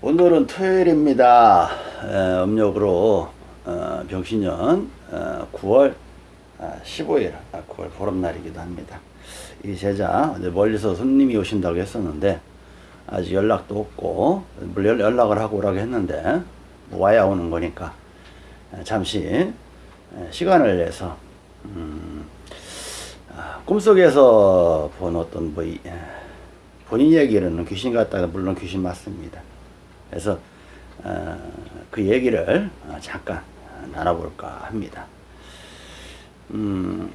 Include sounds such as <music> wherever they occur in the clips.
오늘은 토요일입니다. 에, 음력으로 어, 병신년 어, 9월 아, 15일, 아, 9월 보름날이기도 합니다. 이 제자 멀리서 손님이 오신다고 했었는데 아직 연락도 없고 물론 연락을 하고 오라고 했는데 뭐 와야 오는 거니까 에, 잠시 에, 시간을 내서 음, 아, 꿈속에서 본 어떤 뭐 이, 에, 본인 얘기는 귀신 같다가 물론 귀신 맞습니다. 그래서 어, 그 얘기를 어, 잠깐 나눠볼까 합니다. 음,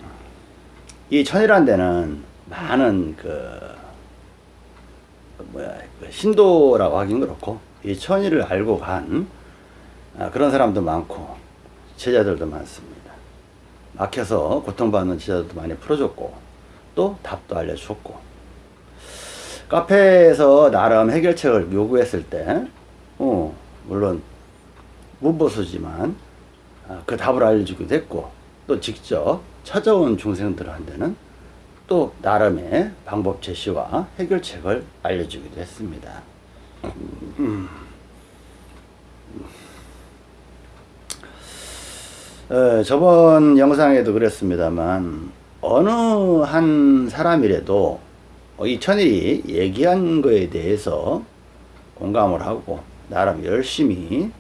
이 천이라는 데는 많은 그, 그 뭐야 그 신도라고 하긴 그렇고 이 천이를 알고 간 아, 그런 사람도 많고 제자들도 많습니다. 막혀서 고통받는 제자들도 많이 풀어줬고 또 답도 알려줬고 카페에서 나름 해결책을 요구했을 때 어, 물론 문보수지만 아, 그 답을 알려주기도 했고 또 직접 찾아온 중생들한테는 또 나름의 방법 제시와 해결책을 알려주기도 했습니다. 음. 어, 저번 영상에도 그랬습니다만 어느 한 사람이라도 이 천일이 얘기한 거에 대해서 공감을 하고 나름 열심히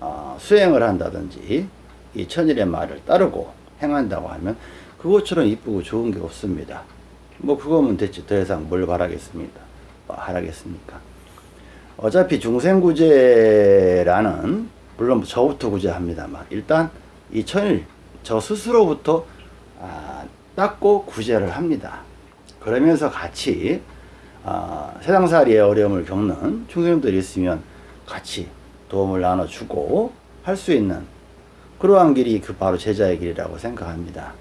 어, 수행을 한다든지 이 천일의 말을 따르고 행한다고 하면 그것처럼 이쁘고 좋은 게 없습니다. 뭐 그거면 됐지 더 이상 뭘 바라겠습니까? 뭐 하라겠습니까? 어차피 중생구제라는 물론 저부터 구제합니다만 일단 이 천일 저 스스로부터 아, 닦고 구제를 합니다. 그러면서 같이 아, 세상살이의 어려움을 겪는 중생들이 있으면 같이 도움을 나눠주고 할 수 있는 그러한 길이 그 바로 제자의 길이라고 생각합니다.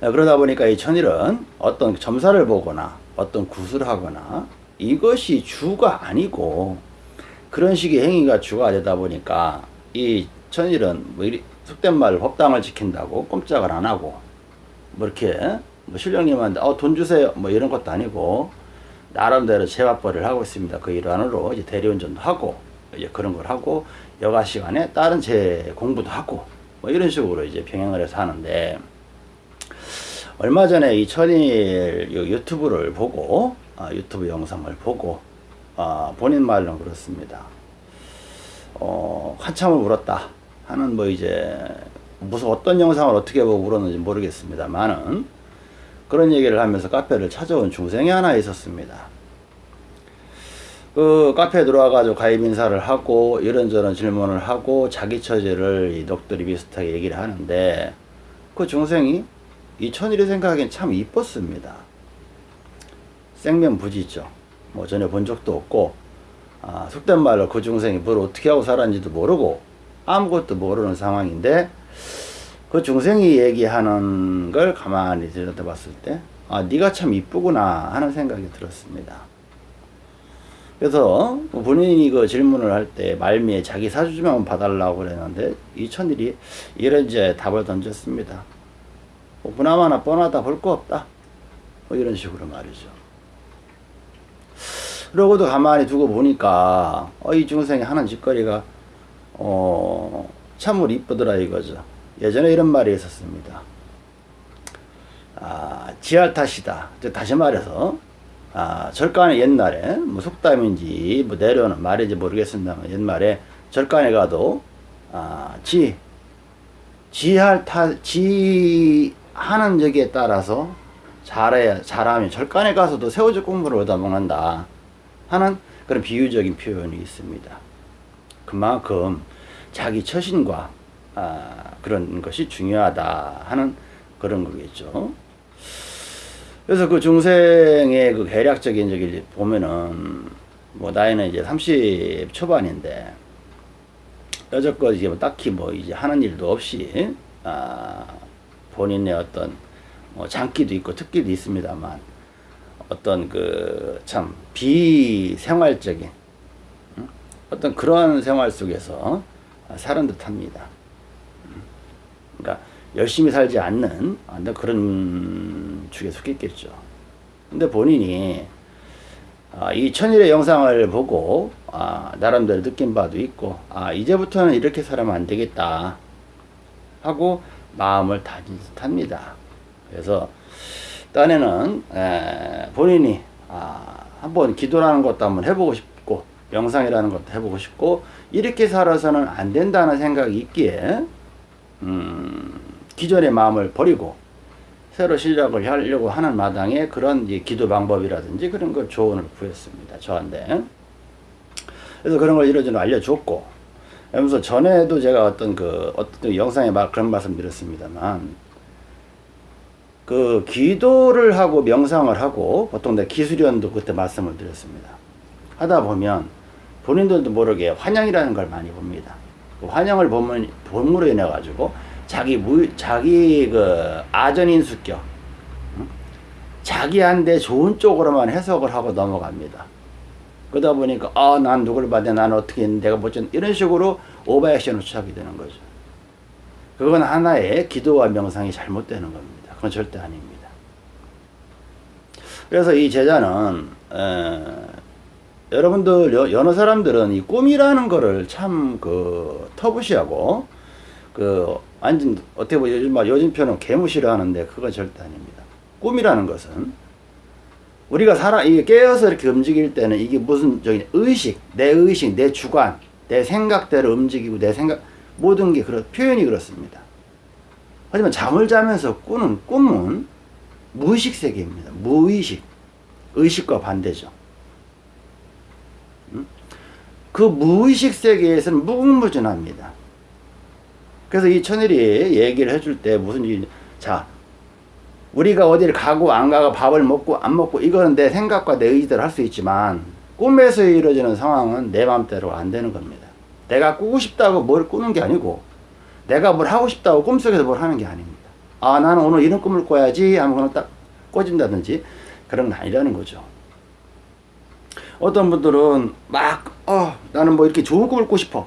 아, 그러다 보니까 이 천일은 어떤 점사를 보거나 어떤 굿을 하거나 이것이 주가 아니고 그런 식의 행위가 주가 되다 보니까 이 천일은 뭐 속된 말 법당을 지킨다고 꼼짝을 안 하고 뭐 이렇게 뭐 신령님한테 어, 돈 주세요 뭐 이런 것도 아니고 나름대로 재화벌이를 하고 있습니다. 그 일환으로 이제 대리운전도 하고 이제 그런 걸 하고 여가 시간에 다른 제 공부도 하고 뭐 이런 식으로 이제 병행을 해서 하는데 얼마 전에 이 천일 유튜브를 보고 아, 유튜브 영상을 보고 아, 본인 말로는 그렇습니다. 어, 한참을 울었다 하는 뭐 이제 무슨 어떤 영상을 어떻게 보고 울었는지 모르겠습니다만은 그런 얘기를 하면서 카페를 찾아온 중생이 하나 있었습니다. 그 카페에 들어와가지고 가입 인사를 하고 이런저런 질문을 하고 자기 처지를 이 넋들이 비슷하게 얘기를 하는데 그 중생이 이 천일이 생각하기엔 참 이뻤습니다. 생면부지죠. 뭐 전혀 본 적도 없고 아, 속된 말로 그 중생이 뭘 어떻게 하고 살았는지도 모르고 아무것도 모르는 상황인데 그 중생이 얘기하는 걸 가만히 들여다봤을 때 아, 네가 참 이쁘구나 하는 생각이 들었습니다. 그래서 본인이 그 질문을 할 때 말미에 자기 사주지만 봐달라고 그랬는데 이 천일이 이런 이제 답을 던졌습니다. 뭐 보나마나 뻔하다 볼 거 없다. 뭐 이런 식으로 말이죠. 그러고도 가만히 두고 보니까 어, 이 중생이 하는 짓거리가 어, 참으로 이쁘더라 이거죠. 예전에 이런 말이 있었습니다. 아, 지할 탓이다. 다시 말해서 아, 절간에 옛날에 뭐 속담인지 뭐 내려오는 말인지 모르겠습니다만 옛말에 절간에 가도 아, 지 지할 탓, 지 하는 적에 따라서 잘해 잘하면 절간에 가서도 새우젓 국물을 얻어 먹는다 하는 그런 비유적인 표현이 있습니다. 그만큼 자기 처신과 아, 그런 것이 중요하다 하는 그런 거겠죠. 그래서 그 중생의 그 계략적인 적이 보면은 뭐 나이는 이제 30 초반인데 여태껏 이제 뭐 딱히 뭐 이제 하는 일도 없이 아 본인의 어떤 뭐 장기도 있고 특기도 있습니다만 어떤 그 참 비생활적인 어떤 그러한 생활 속에서 사는 듯합니다. 그러니까 열심히 살지 않는 그런 축에 속했겠죠. 근데 본인이 아, 이 천일의 영상을 보고 아, 나름대로 느낀 바도 있고 아, 이제부터는 이렇게 살아면 안 되겠다 하고 마음을 다진 듯합니다. 그래서 딴에는 에, 본인이 아, 한번 기도라는 것도 한번 해보고 싶고 명상이라는 것도 해보고 싶고 이렇게 살아서는 안 된다는 생각이 있기에 음, 기존의 마음을 버리고 새로 시작을 하려고 하는 마당에 그런 기도 방법이라든지 그런 걸 조언을 구했습니다. 저한테. 그래서 그런 걸 이러저러 알려줬고, 그러면서 전에도 제가 어떤 그, 어떤 영상에 막 그런 말씀 드렸습니다만, 그 기도를 하고 명상을 하고, 보통 내 기술위원도 그때 말씀을 드렸습니다. 하다 보면 본인들도 모르게 환영이라는 걸 많이 봅니다. 그 환영을 보면, 본으로 인해 가지고 자기 무, 자기 그 아전인수격, 응? 자기한테 좋은 쪽으로만 해석을 하고 넘어갑니다. 그러다 보니까, 아, 난 누굴 받아, 난 어떻게 했는데, 내가 뭐지, 이런 식으로 오버액션을 취하게 되는 거죠. 그건 하나의 기도와 명상이 잘못되는 겁니다. 그건 절대 아닙니다. 그래서 이 제자는, 에, 여러분들, 여, 여러 사람들은 이 꿈이라는 거를 참 그 터부시하고, 그 완전 어떻게 보면 요즘 말 요즘 표현은 개무시를 하는데 그건 절대 아닙니다. 꿈이라는 것은 우리가 살아 이게 깨어서 이렇게 움직일 때는 이게 무슨 저기 의식, 내 의식, 내 주관, 내 생각대로 움직이고 내 생각 모든 게 그런 표현이 그렇습니다. 하지만 잠을 자면서 꾸는 꿈은 무의식 세계입니다. 무의식, 의식과 반대죠. 음? 그 무의식 세계에서는 무궁무진합니다. 그래서 이 천일이 얘기를 해줄 때 무슨 일, 자, 우리가 어디를 가고 안 가고 밥을 먹고 안 먹고 이거는 내 생각과 내 의지대로 할 수 있지만 꿈에서 이루어지는 상황은 내 마음대로 안 되는 겁니다. 내가 꾸고 싶다고 뭘 꾸는 게 아니고 내가 뭘 하고 싶다고 꿈속에서 뭘 하는 게 아닙니다. 아, 나는 오늘 이런 꿈을 꿔야지 하면 그냥 딱 꿔진다든지 그런 건 아니라는 거죠. 어떤 분들은 막, 어, 나는 뭐 이렇게 좋은 꿈을 꾸고 싶어.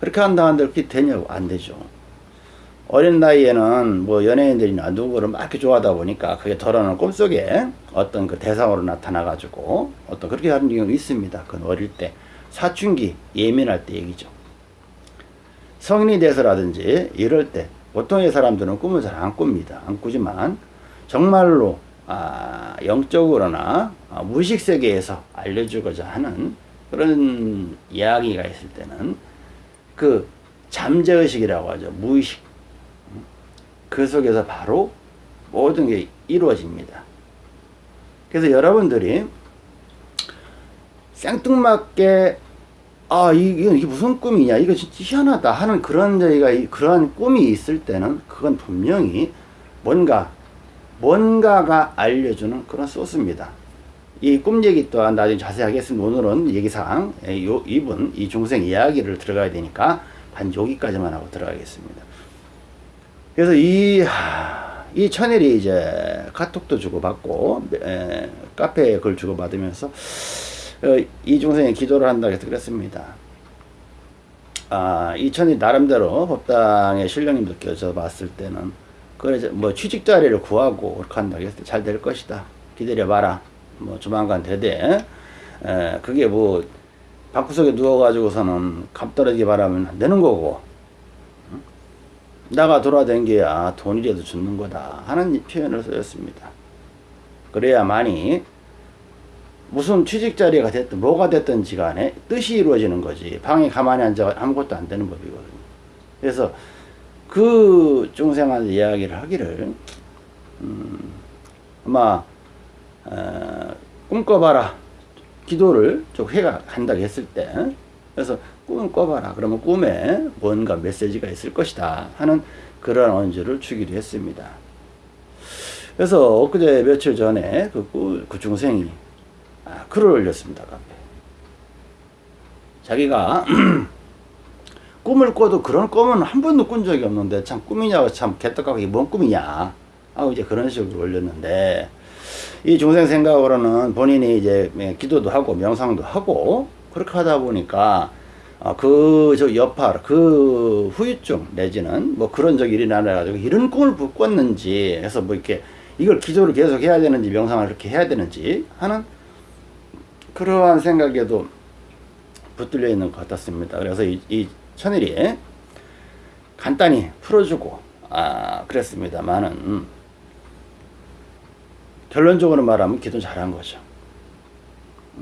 그렇게 한다 한들 그렇게 되냐고 안 되죠. 어린 나이에는 뭐 연예인들이나 누구를 막 이렇게 좋아하다 보니까 그게 덜어놓은 꿈속에 어떤 그 대상으로 나타나 가지고 어떤 그렇게 하는 경우가 있습니다. 그건 어릴 때 사춘기 예민할 때 얘기죠. 성인이 돼서라든지 이럴 때 보통의 사람들은 꿈을 잘 안 꿉니다. 안 꾸지만 정말로 아, 영적으로나 아, 무의식 세계에서 알려주고자 하는 그런 이야기가 있을 때는 그 잠재의식이라고 하죠. 무의식. 그 속에서 바로 모든 게 이루어집니다. 그래서 여러분들이 생뚱맞게 아, 이게, 무슨 꿈이냐, 이거 진짜 희한하다 하는 그런 저희가 그러한 꿈이 있을 때는 그건 분명히 뭔가, 뭔가가 알려주는 그런 소스입니다. 이 꿈 얘기 또한 나중에 자세히 하겠습니다. 오늘은 얘기상, 요, 이분, 이 중생 이야기를 들어가야 되니까 반 여기까지만 하고 들어가겠습니다. 그래서 이, 이 천일이 이제 카톡도 주고받고, 에, 카페에 글 주고받으면서, 어, 이 중생이 기도를 한다고 해서 그랬습니다. 아, 이 천이 나름대로 법당의 신령님도 껴서 봤을 때는, 그래, 뭐 취직 자리를 구하고 그렇게 한다고 했을 때 잘 될 것이다. 기다려 봐라. 뭐 조만간 되되, 에, 그게 뭐, 방구석에 누워가지고서는 감 떨어지기 바라면 안 되는 거고, 나가 돌아댕겨야 돈이라도 주는 거다 하는 표현을 쓰였습니다. 그래야만이 무슨 취직 자리가 됐든 뭐가 됐든지 간에 뜻이 이루어지는 거지 방에 가만히 앉아 아무것도 안 되는 법이거든요. 그래서 그 중생한테 이야기를 하기를 음, 아마 어, 꿈꿔봐라 기도를 좀 해가 한다고 했을 때 그래서 꿈을 꿔봐라. 그러면 꿈에 뭔가 메시지가 있을 것이다. 하는 그런 언주를 주기도 했습니다. 그래서 엊그제 며칠 전에 그, 그, 그 중생이 아, 글을 올렸습니다. 카페. 자기가 <clears throat> 꿈을 꿔도 그런 꿈은 한 번도 꾼 적이 없는데 참 꿈이냐고 참 개떡하고 이게 뭔 꿈이냐 하고 이제 그런 식으로 올렸는데 이 중생 생각으로는 본인이 이제 기도도 하고 명상도 하고 그렇게 하다 보니까 어, 그저 여파 그 후유증 내지는 뭐 그런 적이 일어나 가지고 이런 꿈을 꿨는지 해서 뭐 이렇게 이걸 기도를 계속 해야 되는지 명상을 그렇게 해야 되는지 하는 그러한 생각에도 붙들려 있는 것 같았습니다. 그래서 이, 이 천일이 간단히 풀어주고 아 그랬습니다만은 결론적으로 말하면 기도 잘한 거죠.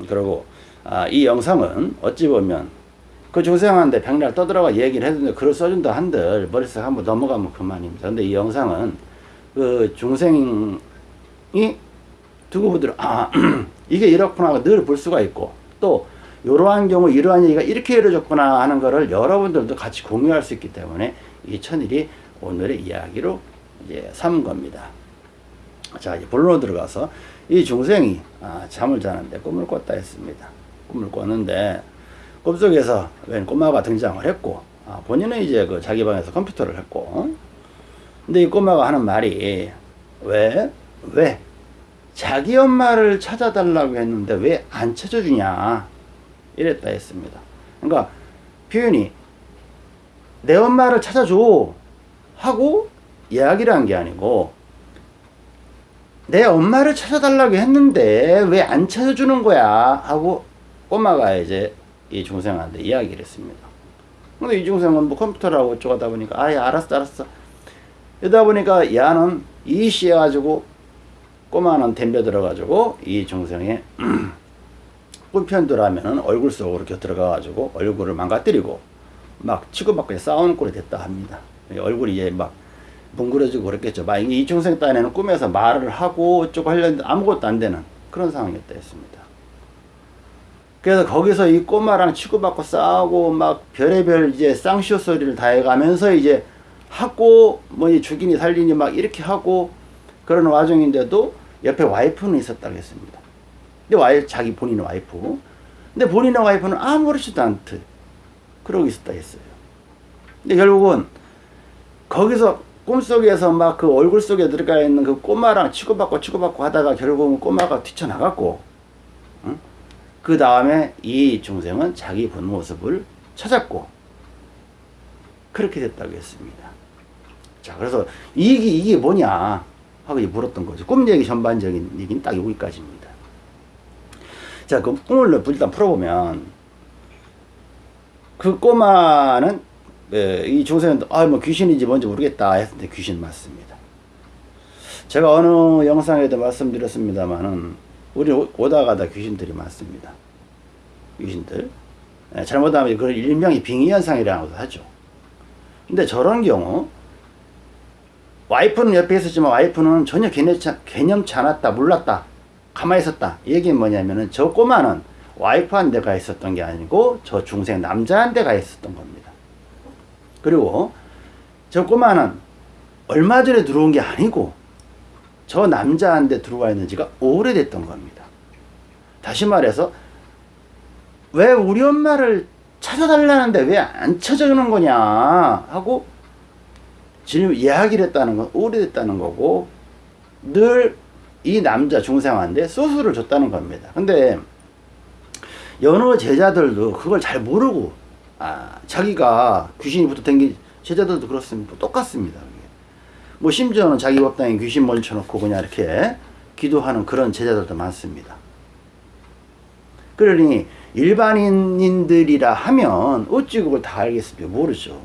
그리고 아, 이 영상은 어찌 보면 그 중생한테 백날 떠들어가 얘기를 했는데 글을 써준다 한들 머릿속 한번 넘어가면 그만입니다. 근데 이 영상은 그 중생이 두고 보더라 아 <clears throat> 이게 이렇구나 늘 볼 수가 있고 또 이러한 경우 이러한 얘기가 이렇게 이루어졌구나 하는 거를 여러분들도 같이 공유할 수 있기 때문에 이 천일이 오늘의 이야기로 이제 삼은 겁니다. 자, 본론으로 들어가서 이 중생이 아, 잠을 자는데 꿈을 꿨다 했습니다. 꿈을 꿨는데 꿈속에서 웬 꼬마가 등장을 했고 아, 본인은 이제 그 자기 방에서 컴퓨터를 했고 근데 이 꼬마가 하는 말이 왜? 왜? 자기 엄마를 찾아달라고 했는데 왜 안 찾아주냐 이랬다 했습니다. 그러니까 표현이 내 엄마를 찾아줘 하고 이야기를 한 게 아니고 내 엄마를 찾아달라고 했는데 왜 안 찾아주는 거야 하고 꼬마가 이제 이 중생한테 이야기를 했습니다. 근데 이 중생은 뭐 컴퓨터라고 어쩌고 하다 보니까 아예 알았어 알았어 이러다 보니까 야는 이씨 해 가지고 꼬마는 덤벼 들어 가지고 이 중생의 <clears throat> 꿈편들하면은 얼굴 속으로 곁들어가 가지고 얼굴을 망가뜨리고 막 치고받고 싸우는 꼴이 됐다 합니다. 얼굴이 이제 막 뭉그러지고 그랬겠죠. 막 이 중생 딴에는 꿈에서 말을 하고 어쩌고 하려는데 아무것도 안 되는 그런 상황이었다 했습니다. 그래서 거기서 이 꼬마랑 치고받고 싸우고 막 별의별 이제 쌍쇼 소리를 다 해가면서 이제 하고 뭐 죽이니 살리니 막 이렇게 하고 그런 와중인데도 옆에 와이프는 있었다고 했습니다. 근데 와이 자기 본인의 와이프. 근데 본인의 와이프는 아무렇지도 않듯 그러고 있었다 했어요. 근데 결국은 거기서 꿈속에서 막 그 얼굴 속에 들어가 있는 그 꼬마랑 치고받고 치고받고 하다가 결국은 꼬마가 뛰쳐나갔고 응? 그 다음에 이 중생은 자기 본 모습을 찾았고 그렇게 됐다고 했습니다. 자 그래서 이게 이게 뭐냐 하고 물었던 거죠. 꿈 얘기 전반적인 얘기는 딱 여기까지입니다. 자, 그 꿈을 일단 풀어보면 그 꼬마는 예, 이 중생은 아 뭐 귀신인지 뭔지 모르겠다 했는데 귀신 맞습니다. 제가 어느 영상에도 말씀드렸습니다만은 우리 오다 가다 귀신들이 많습니다. 귀신들. 예, 잘못하면 그걸 일명이 빙의현상이라고 하죠. 근데 저런 경우 와이프는 옆에 있었지만 와이프는 전혀 개념치, 개념치 않았다 몰랐다 가만히 있었다 이 얘기는 뭐냐면은 저 꼬마는 와이프한 데가 있었던 게 아니고 저 중생 남자한 데가 있었던 겁니다 그리고 저 꼬마는 얼마 전에 들어온 게 아니고 저 남자한테 들어와 있는 지가 오래됐던 겁니다. 다시 말해서 왜 우리 엄마를 찾아달라는데 왜 안 찾아주는 거냐 하고 지금 이야기를 했다는 건 오래됐다는 거고 늘 이 남자 중생한테 소수를 줬다는 겁니다. 근데 여느 제자들도 그걸 잘 모르고 아, 자기가 귀신이 붙어 댕기 제자들도 그렇습니다. 똑같습니다. 뭐 심지어는 자기 법당에 귀신 몰쳐놓고 그냥 이렇게 기도하는 그런 제자들도 많습니다. 그러니 일반인들이라 하면 어찌 그걸 다 알겠습니까? 모르죠.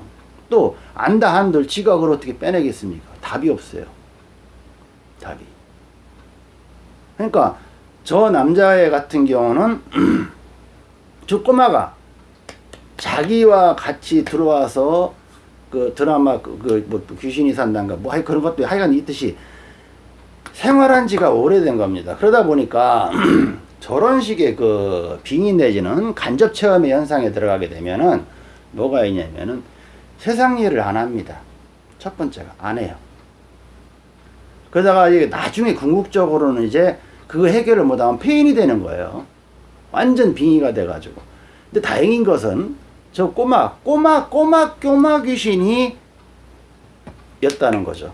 또 안다 한들 지각을 어떻게 빼내겠습니까? 답이 없어요. 답이. 그러니까 저 남자애 같은 경우는 <clears throat> 저 꼬마가 자기와 같이 들어와서 그 드라마 그, 그뭐 귀신이 산다는가 뭐 그런 것도 하여간 있듯이 생활한 지가 오래된 겁니다. 그러다 보니까 <clears throat> 저런 식의 그 빙의 내지는 간접 체험의 현상에 들어가게 되면은 뭐가 있냐면은 세상 일을 안 합니다. 첫 번째가 안 해요. 그러다가 이게 나중에 궁극적으로는 이제 그 해결을 못하면 폐인이 되는 거예요. 완전 빙의가 돼가지고. 근데 다행인 것은 저 꼬마, 꼬마, 꼬마, 꼬마 귀신이 였다는 거죠.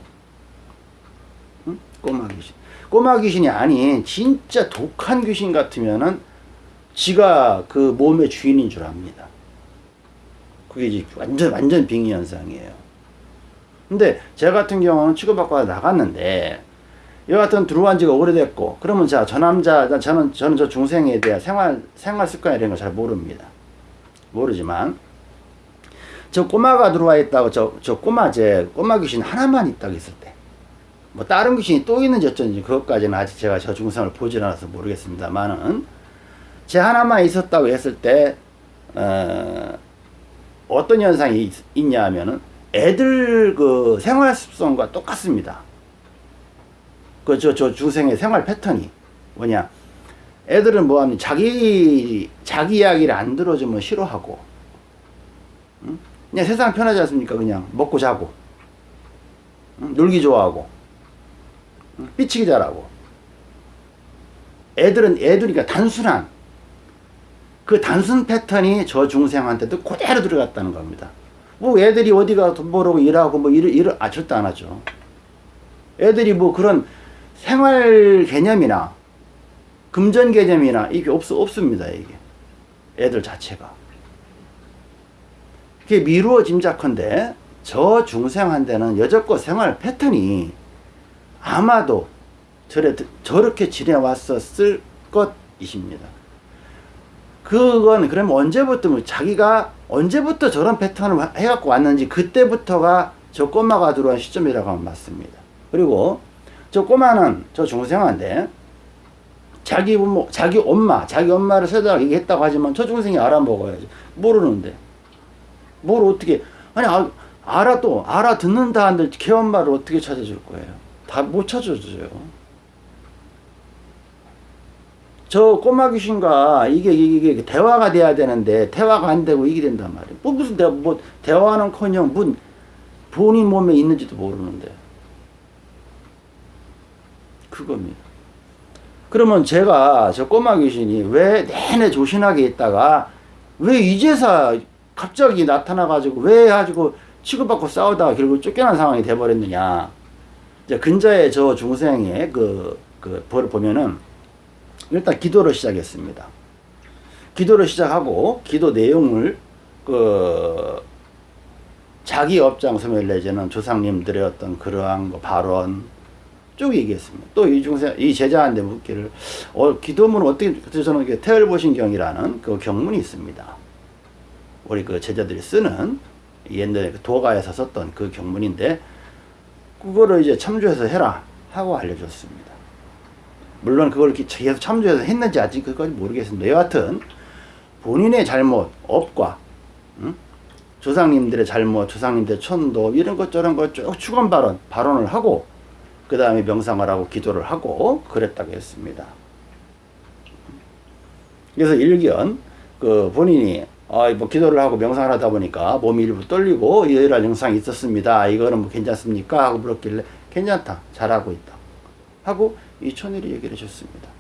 응? 꼬마 귀신. 꼬마 귀신이 아닌 진짜 독한 귀신 같으면은 지가 그 몸의 주인인 줄 압니다. 그게 이제 완전, 완전 빙의 현상이에요. 근데 제 같은 경우는 치료받고 나갔는데 여하튼 들어온 지가 오래됐고 그러면 자 저 남자 저는 저는 저 중생에 대한 생활 생활 습관 이런 걸 잘 모릅니다. 모르지만 저 꼬마가 들어와 있다고 저 저 꼬마 제 꼬마 귀신 하나만 있다고 했을 때 뭐 다른 귀신이 또 있는지 어쩐지 그것까지는 아직 제가 저 중생을 보질 않아서 모르겠습니다만은 제 하나만 있었다고 했을 때 어, 어떤 현상이 있, 있냐 하면은 애들 그 생활 습성과 똑같습니다. 그 저 저 중생의 생활 패턴이 뭐냐? 애들은 뭐하면 자기 자기 이야기를 안 들어주면 싫어하고, 응? 그냥 세상 편하지 않습니까? 그냥 먹고 자고, 응? 놀기 좋아하고, 응? 삐치기 잘하고. 애들은 애들이니까 단순한 그 단순 패턴이 저 중생한테도 그대로 들어갔다는 겁니다. 뭐 애들이 어디 가 돈 벌고 일하고 뭐 일을 일을 아 절대 안 하죠. 애들이 뭐 그런 생활 개념이나 금전 개념이나 이게 없 없습니다 이게 애들 자체가. 그게 미루어 짐작컨대 저 중생한테는 여적껏 생활 패턴이 아마도 저래, 저렇게 지내왔었을 것이십니다. 그건 그러면 언제부터 뭐 자기가 언제부터 저런 패턴을 해갖고 왔는지 그때부터가 저 꼬마가 들어온 시점이라고 하면 맞습니다. 그리고 저 꼬마는 저 중생한테 자기 부모, 자기 엄마, 자기 엄마를 세다가 얘기했다고 하지만 저 중생이 알아먹어야지. 모르는데. 뭘 어떻게, 아니, 아, 알아도, 알아듣는다 한들 걔 엄마를 어떻게 찾아줄 거예요? 다 못 찾아줘요. 저 꼬마 귀신과 이게, 이게, 대화가 돼야 되는데, 대화가 안 되고 이게 된단 말이에요. 뭐, 무슨 대 뭐, 대화는 커녕, 문, 본인 몸에 있는지도 모르는데. 그겁니다. 그러면 제가 저 꼬마 귀신이 왜 내내 조신하게 있다가 왜 이제서 갑자기 나타나가지고 왜 가지고 취급받고 싸우다가 결국 쫓겨난 상황이 돼버렸느냐. 이제 근자의 저 중생의 그, 그, 벌을 보면은 일단 기도를 시작했습니다. 기도를 시작하고 기도 내용을 그 자기 업장 소멸 내지는 조상님들의 어떤 그러한 거 발언 쭉 얘기했습니다. 또 이 중세 이 제자한테 묻기를 어, 기도문 어떻게 그래서 저는 태열보신경이라는 그 경문이 있습니다. 우리 그 제자들이 쓰는 옛날에 그 도가에서 썼던 그 경문인데 그거를 이제 참조해서 해라 하고 알려줬습니다. 물론 그걸 계속 참조해서 했는지 아직 그까지 모르겠습니다. 여하튼 본인의 잘못, 업과 응? 조상님들의 잘못, 조상님들의 천도 이런 것 저런 것 쭉 추건 발언, 발언을 하고 그 다음에 명상을 하고 기도를 하고 그랬다고 했습니다. 그래서 일견 그 본인이 아, 뭐 기도를 하고 명상을 하다 보니까 몸이 일부 떨리고 이러한 증상이 있었습니다. 이거는 뭐 괜찮습니까? 하고 물었길래 괜찮다. 잘하고 있다. 하고 이 천일이 얘기를 해줬습니다.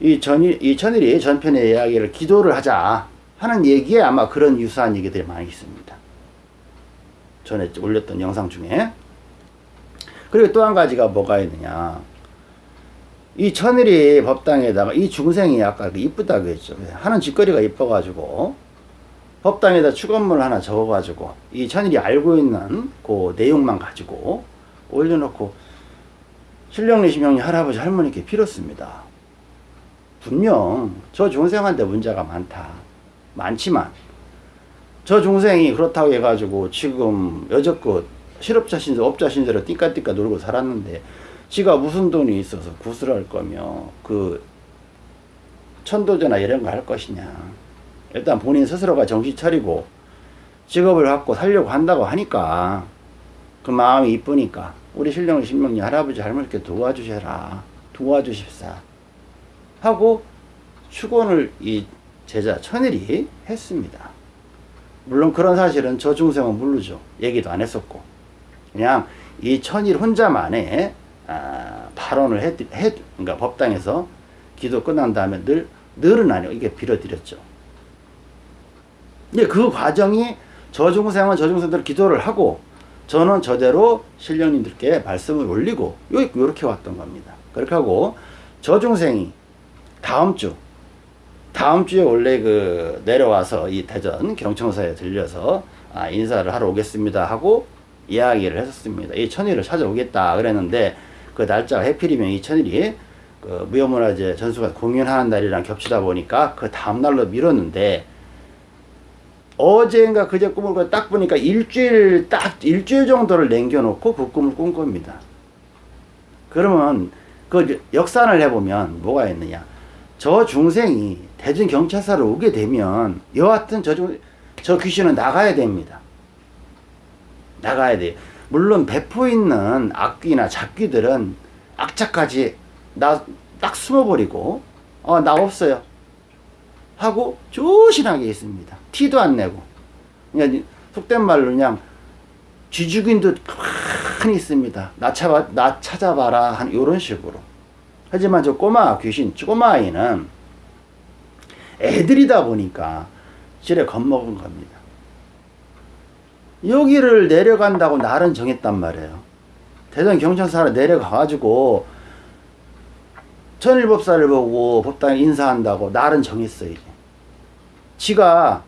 이 전일, 이 천일이 전편의 이야기를 기도를 하자 하는 얘기에 아마 그런 유사한 얘기들이 많이 있습니다. 전에 올렸던 영상 중에. 그리고 또 한 가지가 뭐가 있느냐. 이 천일이 법당에다가 이 중생이 아까 그 이쁘다고 했죠. 하는 짓거리가 이뻐가지고 법당에다 축원문을 하나 적어가지고 이 천일이 알고 있는 그 내용만 가지고 올려놓고 신령리 심령리 할아버지 할머니께 빌었습니다. 분명 저 중생한테 문제가 많다. 많지만 저 중생이 그렇다고 해가지고 지금 여적껏 실업자 신세 업자 신세로 띠까띠까 놀고 살았는데 지가 무슨 돈이 있어서 구슬할 거며 그 천도제나 이런 거 할 것이냐. 일단 본인 스스로가 정신 차리고 직업을 갖고 살려고 한다고 하니까 그 마음이 이쁘니까 우리 신령의 신명리 할아버지 할머니께 도와주셔라. 도와주십사. 하고 축원을 이 제자 천일이 했습니다. 물론 그런 사실은 저 중생은 모르죠. 얘기도 안 했었고 그냥 이 천일 혼자만의 아, 발언을 해, 해, 그러니까 법당에서 기도 끝난 다음에 늘, 늘은 아니고 이게 빌어드렸죠. 근데 그 과정이 저중생은 저중생들 기도를 하고 저는 저대로 신령님들께 말씀을 올리고 요렇게 왔던 겁니다. 그렇게 하고 저중생이 다음 주 다음 주에 원래 그 내려와서 이 대전 경청사에 들려서 아, 인사를 하러 오겠습니다 하고 이야기를 했었습니다. 이 천일을 찾아오겠다 그랬는데 그 날짜가 해필이면 이 천일이 그 무형문화재 전수가 공연하는 날이랑 겹치다 보니까 그 다음날로 미뤘는데 어제인가 그제 꿈을 꿔딱 보니까 일주일 딱 일주일 정도를 남겨놓고 그 꿈을 꾼 겁니다. 그러면 그 역산을 해보면 뭐가 있느냐 저 중생이 대전 경찰서로 오게 되면 여하튼 저, 중, 저 귀신은 나가야 됩니다. 나가야 돼요. 물론 배포 있는 악귀나 잡귀들은 악착까지 나 딱 숨어버리고 어 나 없어요 하고 조신하게 있습니다. 티도 안 내고 그냥 속된 말로 그냥 쥐죽인 듯 가만히 있습니다. 나, 찾아, 나 찾아봐라 한 이런 식으로 하지만 저 꼬마 귀신 꼬마 아이는 애들이다 보니까 지레 겁먹은 겁니다. 여기를 내려간다고 날은 정했단 말이에요. 대전 경찰서로 내려가가지고 천일법사를 보고 법당에 인사한다고 날은 정했어 이제. 지가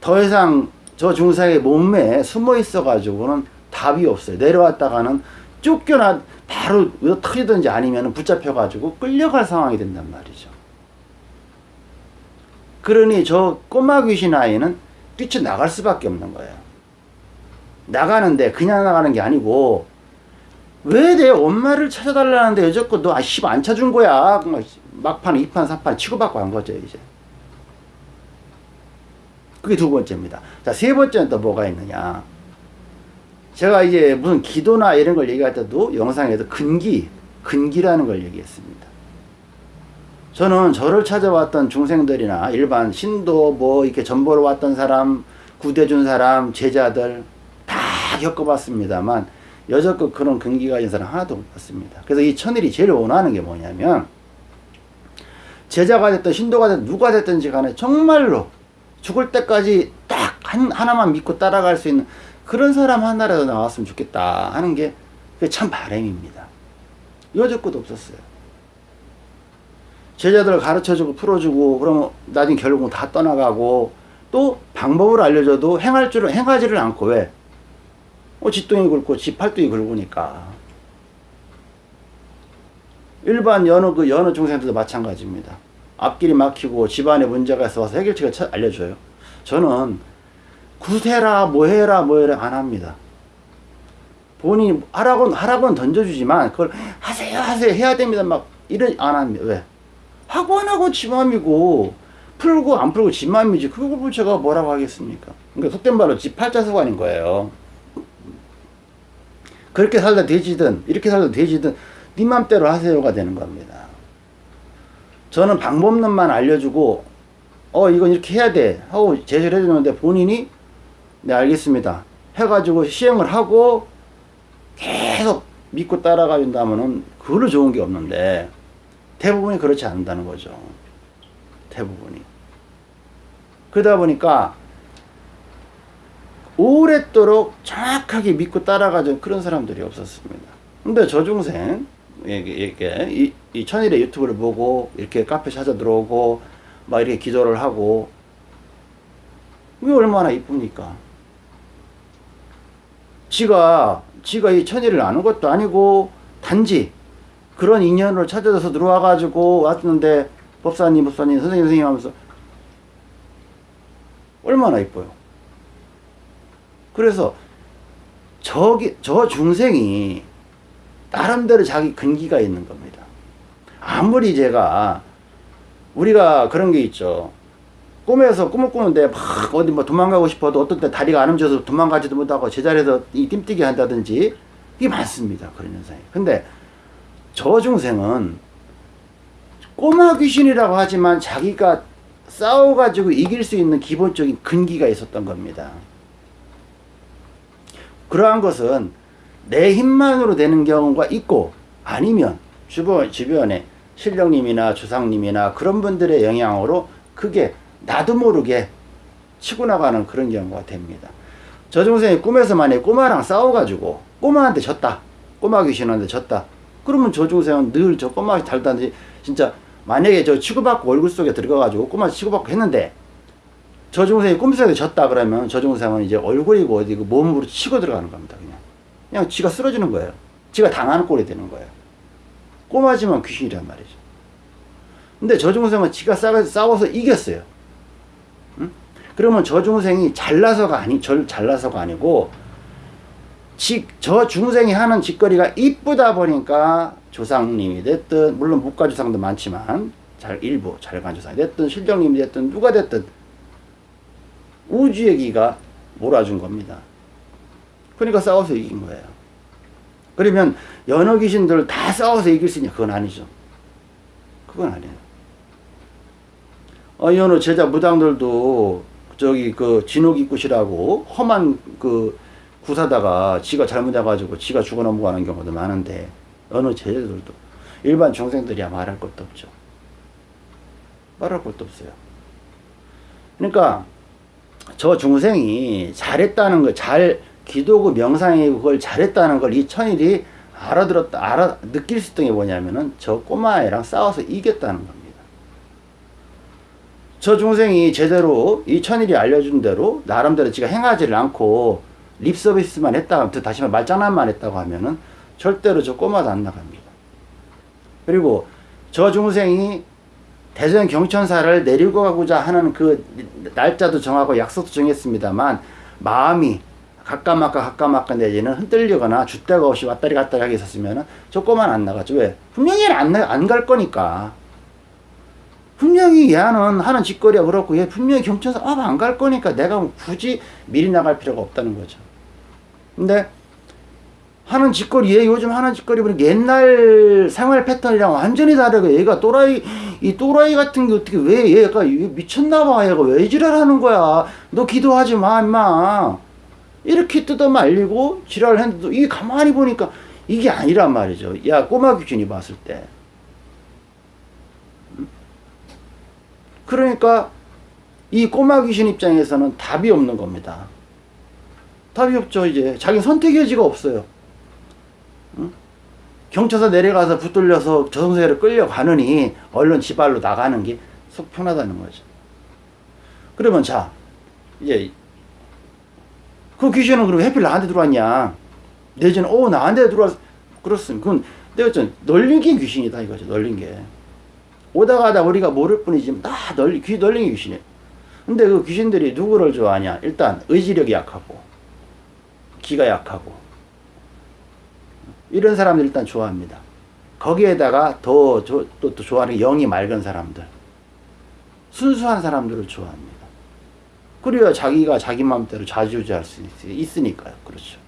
더 이상 저 중상의 몸매에 숨어 있어가지고는 답이 없어요. 내려왔다가는 쫓겨나 바로 터지든지 아니면 붙잡혀가지고 끌려갈 상황이 된단 말이죠. 그러니 저 꼬마 귀신 아이는 뛰쳐나갈 수밖에 없는 거예요. 나가는데 그냥 나가는 게 아니고 왜 내 엄마를 찾아달라는데 여태껏 너 아씨 안 찾은 거야. 막 막판, 이판, 삼판 치고받고 한 거죠 이제. 그게 두 번째입니다. 자, 세 번째는 또 뭐가 있느냐. 제가 이제 무슨 기도나 이런 걸 얘기할 때도 영상에도 근기, 근기라는 걸 얘기했습니다. 저는 저를 찾아왔던 중생들이나 일반 신도 뭐 이렇게 전보로 왔던 사람, 구대준 사람, 제자들 다 겪어봤습니다만 여태껏 그런 근기가 있는 사람 하나도 못 봤습니다. 그래서 이 천일이 제일 원하는 게 뭐냐면 제자가 됐든 신도가 됐든 누가 됐든지 간에 정말로 죽을 때까지 딱 한, 하나만 믿고 따라갈 수 있는 그런 사람 하나라도 나왔으면 좋겠다 하는 게 참 바람입니다. 여태껏 없었어요. 제자들을 가르쳐주고 풀어주고 그러면 나중에 결국은 다 떠나가고 또 방법을 알려줘도 행할 줄을 행하지를 않고 왜? 어, 쥐똥이 굵고 쥐 팔뚝이 굵으니까. 일반 연어 그 연어 중생들도 마찬가지입니다. 앞길이 막히고 집안에 문제가 있어 와서 해결책을 쳐- 알려줘요. 저는 구세라 뭐해라 뭐해라 안 합니다. 본인이 하라고 하라고는 던져주지만 그걸 하세요 하세요 해야 됩니다 막 이런 안 합니다. 왜? 하고 안 하고 지 맘이고 풀고 안 풀고 지 맘이지 그걸 뭐 제가 뭐라고 하겠습니까? 그러니까 속된 말로 지 팔자 수관인 거예요. 그렇게 살다 되지든 이렇게 살다 되지든 네 맘대로 하세요가 되는 겁니다. 저는 방법론만 알려주고 어 이건 이렇게 해야 돼. 하고 제시를 해주는데 본인이 네 알겠습니다. 해가지고 시행을 하고 계속 믿고 따라가 준다면은 그걸로 좋은 게 없는데 대부분이 그렇지 않는다는 거죠. 대부분이. 그러다 보니까 오랫도록 정확하게 믿고 따라가던 그런 사람들이 없었습니다 근데 저 중생 이게, 이게 이, 이 천일의 유튜브를 보고 이렇게 카페 찾아 들어오고 막 이렇게 기도를 하고 이게 얼마나 이쁩니까? 지가 지가 이 천일을 아는 것도 아니고 단지 그런 인연을 찾아서 들어와 가지고 왔는데 법사님 법사님 선생님 선생님 하면서 얼마나 이뻐요. 그래서 저기 저 중생이 나름대로 자기 근기가 있는 겁니다. 아무리 제가 우리가 그런 게 있죠. 꿈에서 꿈을 꾸는데 막 어디 뭐 도망가고 싶어도 어떤 때 다리가 안 움직여서 도망가지도 못하고 제자리에서 이 띵뛰기 한다든지 이게 많습니다. 그런 현상이. 근데 저 중생은 꼬마 귀신이라고 하지만 자기가 싸워가지고 이길 수 있는 기본적인 근기가 있었던 겁니다. 그러한 것은 내 힘만으로 되는 경우가 있고 아니면 주변, 주변에 신령님이나 주상님이나 그런 분들의 영향으로 그게 나도 모르게 치고 나가는 그런 경우가 됩니다. 저 중생이 꿈에서 만약에 꼬마랑 싸워가지고 꼬마한테 졌다. 꼬마 귀신한테 졌다. 그러면 저 중생은 늘 저 꼬마 달다든지 진짜 만약에 저 치고받고 얼굴 속에 들어가가지고 꼬마 치고받고 했는데 저 중생이 꿈속에 졌다 그러면 저 중생은 이제 얼굴이고 어디고 몸으로 치고 들어가는 겁니다. 그냥. 그냥 지가 쓰러지는 거예요. 지가 당하는 꼴이 되는 거예요. 꼬마지만 귀신이란 말이죠. 근데 저 중생은 지가 싸워, 싸워서 이겼어요. 응? 그러면 저 중생이 잘나서가 아니, 절 잘나서가 아니고, 지, 저 중생이 하는 짓거리가 이쁘다 보니까 조상님이 됐든, 물론 묵가조상도 많지만, 잘, 일부 잘간 조상이 됐든, 실령님이 됐든, 누가 됐든, 우주의 기가 몰아준 겁니다. 그러니까 싸워서 이긴 거예요. 그러면 연어 귀신들 다 싸워서 이길 수 있냐? 그건 아니죠. 그건 아니에요. 어, 연어 제자 무당들도 저기 그 진옥이굿이라고 험한 그 구사다가 지가 잘못해가지고 지가 죽어 넘어가는 경우도 많은데 어느 제자들도 일반 중생들이야 말할 것도 없죠. 말할 것도 없어요. 그러니까 저 중생이 잘했다는 거, 잘 기도고 명상이고 그걸 잘했다는 걸 이 천일이 알아들었다, 알아, 느낄 수 있던 게 뭐냐면은 저 꼬마애랑 싸워서 이겼다는 겁니다. 저 중생이 제대로 이 천일이 알려준 대로 나름대로 지가 행하지를 않고 립 서비스만 했다, 다시 말 말장난만 했다고 하면은 절대로 저 꼬마도 안 나갑니다. 그리고 저 중생이 대전 경천사를 내리고 가고자 하는 그 날짜도 정하고 약속도 정했습니다만 마음이 가까마까 가까마까 내지는 흔들리거나 줏대가 없이 왔다리 갔다리 하게 있었으면 저 꼬마는 안 나가죠. 왜? 분명히 안갈 거니까. 분명히 얘는 하는 짓거리가 그렇고 얘 분명히 경천사 아, 안 갈 거니까 내가 굳이 미리 나갈 필요가 없다는 거죠. 근데 하는 짓거리, 얘 요즘 하는 짓거리 보니까 옛날 생활 패턴이랑 완전히 다르고 얘가 또라이, 이 또라이 같은 게 어떻게 왜 얘가 미쳤나봐. 얘가 왜 지랄하는 거야. 너 기도하지 마, 임마. 이렇게 뜯어 말리고 지랄을 했는데도 이게 가만히 보니까 이게 아니란 말이죠. 야, 꼬마 귀신이 봤을 때. 그러니까 이 꼬마 귀신 입장에서는 답이 없는 겁니다. 답이 없죠, 이제. 자기 선택의 여지가 없어요. 응? 경찰서 내려가서 붙들려서 저승사를 끌려가느니 얼른 지발로 나가는 게 속 편하다는 거죠. 그러면 자, 이제 그 귀신은 그럼 해필 나한테 들어왔냐? 내지는 어 나한테 들어왔 그렇습니다. 그건 내가 좀 널린 게 귀신이다 이거죠. 널린 게. 오다 가다 우리가 모를 뿐이지 다 널리 귀 널린 게 귀신이에요. 근데 그 귀신들이 누구를 좋아하냐? 일단 의지력이 약하고 기가 약하고 이런 사람들 일단 좋아합니다. 거기에다가 더, 또, 또 좋아하는 영이 맑은 사람들. 순수한 사람들을 좋아합니다. 그래야 자기가 자기 마음대로 좌지우지할 수 있 으니까요. 그렇죠.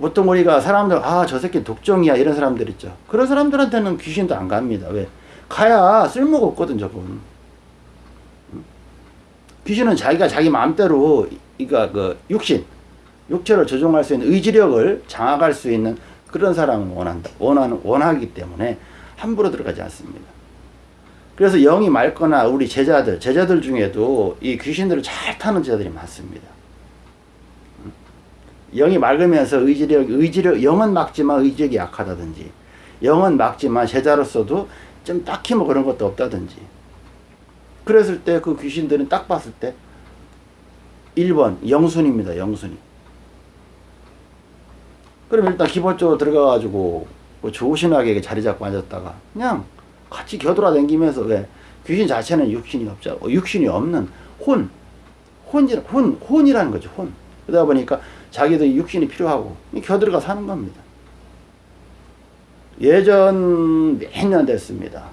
보통 우리가 사람들, 아, 저 새끼 독종이야. 이런 사람들 있죠. 그런 사람들한테는 귀신도 안 갑니다. 왜? 가야 쓸모가 없거든, 저분. 귀신은 자기가 자기 마음대로, 그러니까 그 육신, 육체를 조종할 수 있는 의지력을 장악할 수 있는 그런 사람을 원한다. 원하는, 원하기 때문에 함부로 들어가지 않습니다. 그래서 영이 맑거나 우리 제자들, 제자들 중에도 이 귀신들을 잘 타는 제자들이 많습니다. 영이 맑으면서 의지력, 의지력, 영은 막지만 의지력이 약하다든지, 영은 막지만 제자로서도 좀 딱히 뭐 그런 것도 없다든지. 그랬을 때 그 귀신들은 딱 봤을 때 1번 영순입니다. 영순이. 그럼 일단 기본적으로 들어가가지고 뭐 조신하게 자리 잡고 앉았다가 그냥 같이 겨돌아다니면서 왜 귀신 자체는 육신이 없죠. 육신이 없는 혼, 혼이 혼, 혼이라는 거죠. 혼. 그러다 보니까 자기도 육신이 필요하고 겨들어가 사는 겁니다. 예전 몇 년 됐습니다.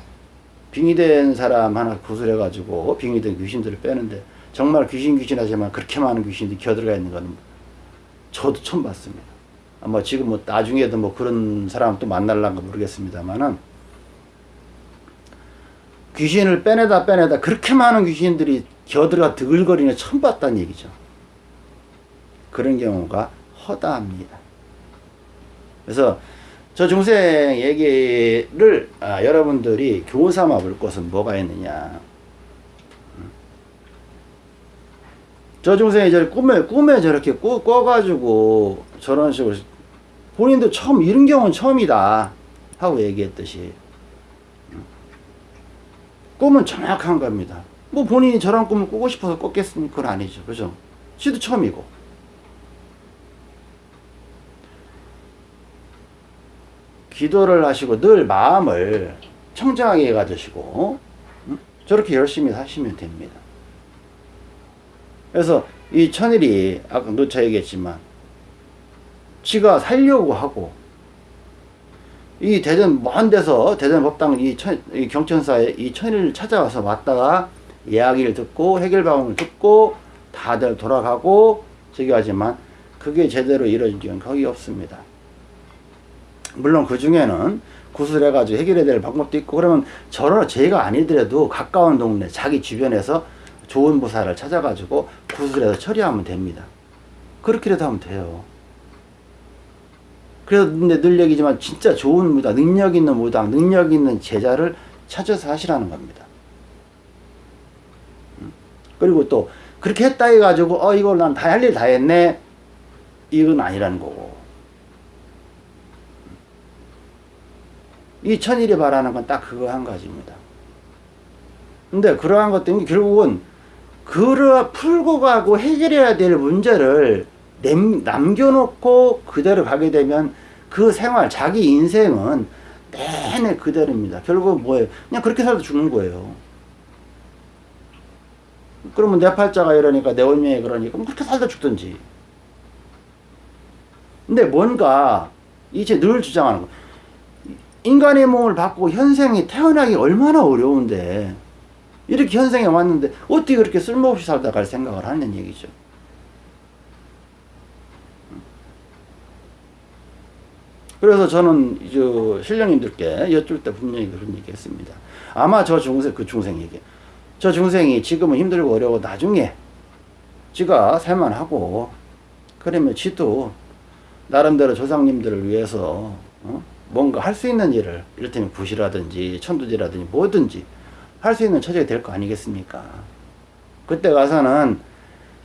빙의된 사람 하나 구슬해가지고 빙의된 귀신들을 빼는데 정말 귀신 귀신 하지만 그렇게 많은 귀신들이 겨들어가 있는 건 저도 처음 봤습니다. 아마 지금 뭐 나중에도 뭐 그런 사람 또 만날란가 모르겠습니다만은 귀신을 빼내다 빼내다 그렇게 많은 귀신들이 겨들어가 드글거리는 처음 봤다는 얘기죠. 그런 경우가 허다합니다. 그래서 저 중생 얘기를 아, 여러분들이 교삼아 볼 것은 뭐가 있느냐. 저 중생이 저 꿈에, 꿈에 저렇게 꿔, 꿔가지고 저런 식으로 본인도 처음, 이런 경우는 처음이다. 하고 얘기했듯이. 꿈은 정확한 겁니다. 뭐 본인이 저런 꿈을 꾸고 싶어서 꿨겠습니까? 그건 아니죠. 그죠? 지도 처음이고. 기도를 하시고 늘 마음을 청정하게 가지시고 음? 저렇게 열심히 사시면 됩니다. 그래서 이 천일이 아까 누차 얘기했지만 지가 살려고 하고 이 대전 먼 데서 대전 법당 이, 천, 이 경천사에 이 천일을 찾아와서 왔다가 이야기를 듣고 해결 방법을 듣고 다들 돌아가고 저기 하지만 그게 제대로 이루어진 적은 거의 없습니다. 물론 그 중에는 구술해가지고 해결해야 될 방법도 있고 그러면 저런 제가 아니더라도 가까운 동네 자기 주변에서 좋은 부사를 찾아가지고 구술해서 처리하면 됩니다. 그렇게라도 하면 돼요. 그래서 근데 늘 얘기지만 진짜 좋은 무당, 능력 있는 무당, 능력 있는 제자를 찾아서 하시라는 겁니다. 음. 그리고 또 그렇게 했다 해가지고 어 이걸 난 다 할 일 다 했네 이건 아니라는 거고 이 천일이 바라는 건 딱 그거 한 가지입니다. 근데 그러한 것 때문에 결국은 그러 풀고 가고 해결해야 될 문제를 남, 남겨놓고 그대로 가게 되면 그 생활, 자기 인생은 내내 그대로입니다. 결국 뭐예요? 그냥 그렇게 살다 죽는 거예요. 그러면 내 팔자가 이러니까 내 운명이 그러니까 그렇게 살다 죽든지. 근데 뭔가 이제 늘 주장하는 거. 인간의 몸을 받고 현생이 태어나기 얼마나 어려운데 이렇게 현생에 왔는데 어떻게 그렇게 쓸모없이 살다 갈 생각을 하는 얘기죠. 그래서 저는 저 신령님들께 여쭐 때 분명히 그런 얘기 했습니다. 아마 저 중생, 그 중생에게. 저 중생이 지금은 힘들고 어려워 나중에 지가 살만하고 그러면 지도 나름대로 조상님들을 위해서 어? 뭔가 할 수 있는 일을 이를테면 굿이라든지 천두지라든지 뭐든지 할 수 있는 처지가 될 거 아니겠습니까? 그때 가서는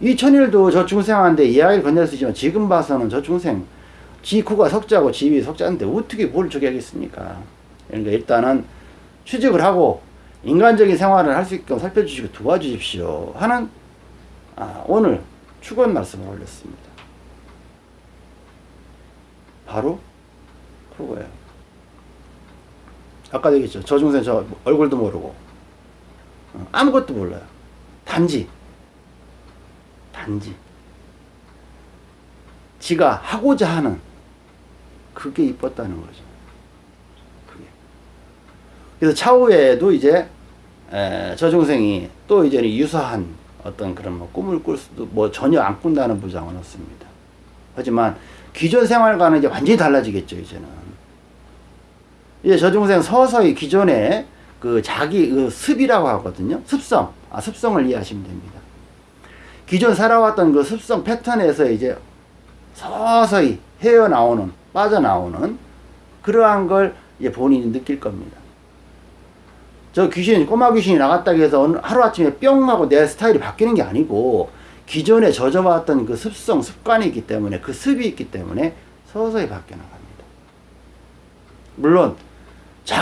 이 천일도 저 중생한테 이야기를 건넬 수 있지만 지금 봐서는 저 중생 지구가 석자고 지위 석자인데 어떻게 뭘 저기 하겠습니까? 그러니까 일단은 취직을 하고 인간적인 생활을 할 수 있게끔 살펴주시고 도와주십시오 하는 아, 오늘 축원 말씀을 올렸습니다. 바로 그거예요. 아까 얘기했죠. 저 중생 저 얼굴도 모르고 어, 아무것도 몰라요. 단지 단지 지가 하고자 하는 그게 이뻤다는 거죠. 그게. 그래서 차후에도 이제 에, 저 중생이 또 이제 유사한 어떤 그런 뭐 꿈을 꿀 수도 뭐 전혀 안 꾼다는 부장은 없습니다. 하지만 기존 생활과는 이제 완전히 달라지겠죠 이제는. 이제 저 중생 서서히 기존에 그 자기 그 습이라고 하거든요. 습성. 아, 습성을 이해하시면 됩니다. 기존 살아왔던 그 습성 패턴에서 이제 서서히 헤어나오는, 빠져나오는 그러한 걸 이제 본인이 느낄 겁니다. 저 귀신, 꼬마 귀신이 나갔다고 해서 하루아침에 뿅 하고 내 스타일이 바뀌는 게 아니고 기존에 젖어왔던 그 습성, 습관이 있기 때문에 그 습이 있기 때문에 서서히 바뀌어 나갑니다. 물론